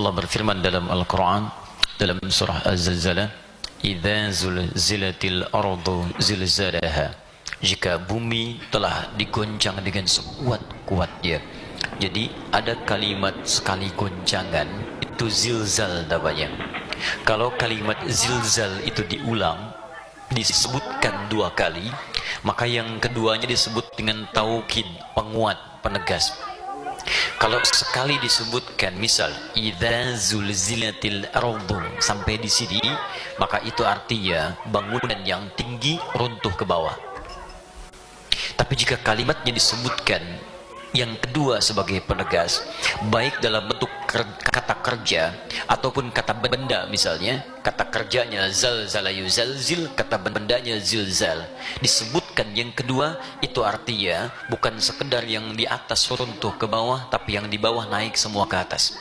Allah berfirman dalam Al-Quran dalam surah Az-Zalzalah idza zulzilatil ardu zilzalaha jika bumi telah digoncang dengan sekuat-kuatnya jadi ada kalimat sekali goncangan itu zilzal namanya. Kalau kalimat zilzal itu diulang disebutkan dua kali maka yang keduanya disebut dengan taukid penguat penegas kalau sekali disebutkan misal idza zulzilatil ardu sampai di sini maka itu artinya bangunan yang tinggi runtuh ke bawah. Tapi jika kalimatnya disebutkan yang kedua sebagai penegas baik dalam bentuk kerja ataupun kata benda misalnya kata kerjanya zalzala yuzalzil kata bendanya zilzal disebutkan yang kedua itu artinya bukan sekedar yang di atas runtuh ke bawah tapi yang di bawah naik semua ke atas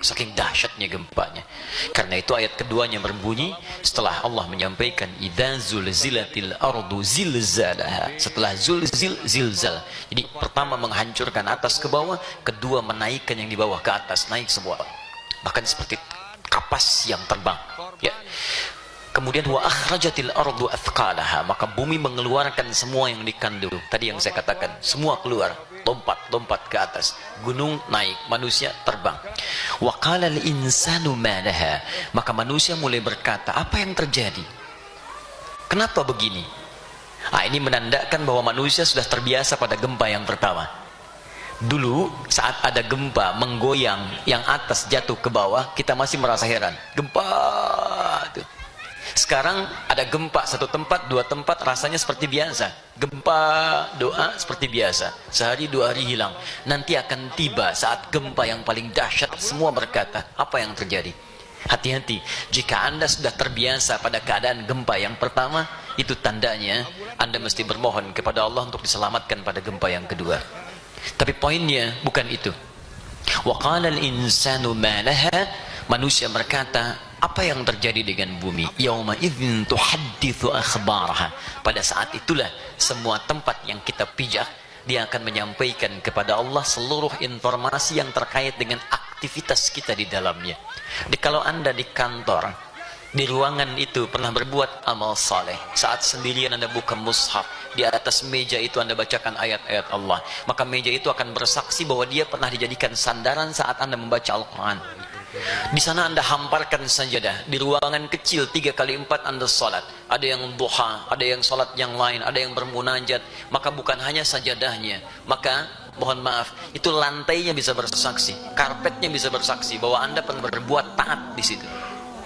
Saking dahsyatnya gempanya. Karena itu ayat keduanya berbunyi setelah Allah menyampaikan idza zulzilatil ardu zilzalaha. Setelah zulzil zilzal. Jadi pertama menghancurkan atas ke bawah, kedua menaikkan yang di bawah ke atas, naik semua. Bahkan seperti kapas yang terbang. Ya. Kemudian wa akhrajatil ardu athqalaha, maka bumi mengeluarkan semua yang dikandung. Tadi yang saya katakan, semua keluar lompat-lompat ke atas gunung naik manusia terbang wa qala insanu malaha maka manusia mulai berkata apa yang terjadi kenapa begini ah ini menandakan bahwa manusia sudah terbiasa pada gempa yang pertama dulu saat ada gempa menggoyang yang atas jatuh ke bawah kita masih merasa heran gempa tuh sekarang ada gempa satu tempat, dua tempat rasanya seperti biasa. Gempa doa seperti biasa. Sehari dua hari hilang. Nanti akan tiba saat gempa yang paling dahsyat semua berkata, apa yang terjadi? Hati-hati, jika Anda sudah terbiasa pada keadaan gempa yang pertama, itu tandanya Anda mesti bermohon kepada Allah untuk diselamatkan pada gempa yang kedua. Tapi poinnya bukan itu. Wa qala al-insanu ma Manusia berkata, apa yang terjadi dengan bumi? Yauma idzin tuhadditsu akhbaraha. Pada saat itulah semua tempat yang kita pijak dia akan menyampaikan kepada Allah seluruh informasi yang terkait dengan aktivitas kita di dalamnya. Di kalau Anda di kantor, di ruangan itu pernah berbuat amal saleh saat sendirian anda buka mushaf di atas meja itu anda bacakan ayat-ayat Allah maka meja itu akan bersaksi bahwa dia pernah dijadikan sandaran saat anda membaca Al-Quran di sana anda hamparkan sajadah. Di ruangan kecil tiga kali empat anda salat. Ada yang duha, ada yang salat yang lain, ada yang bermunajat. Maka bukan hanya sajadahnya. Maka mohon maaf, itu lantainya bisa bersaksi, karpetnya bisa bersaksi bahwa anda pernah berbuat taat di situ.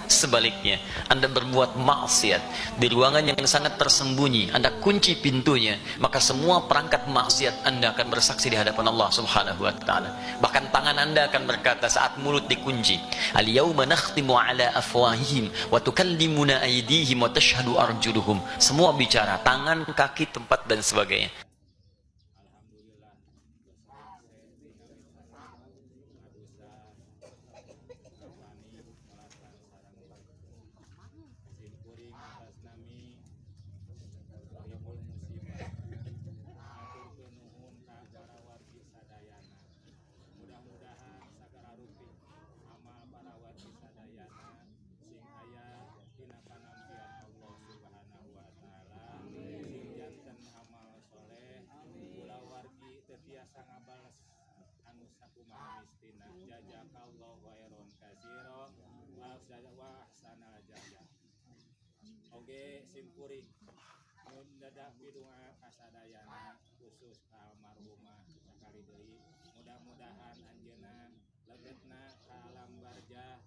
Sebaliknya, Anda berbuat maksiat di ruangan yang sangat tersembunyi, Anda kunci pintunya, maka semua perangkat maksiat Anda akan bersaksi di hadapan Allah Subhanahu wa taala. Bahkan tangan Anda akan berkata saat mulut dikunci, "Al-yauma nakhtimu ala afwahihim wa tukallimuna aydihim wa tashhadu arjuluhum." Semua bicara, tangan, kaki, tempat dan sebagainya. asa ngabalas anu sakumaha mistina. Jazakallahu khairon katsira wa sada wa sana jaza oke simpuring mun dadak bidunga kasadayana khusus ka almarhumah sakali deui. Mudah-mudahan anjeunna legetna ka alam barzah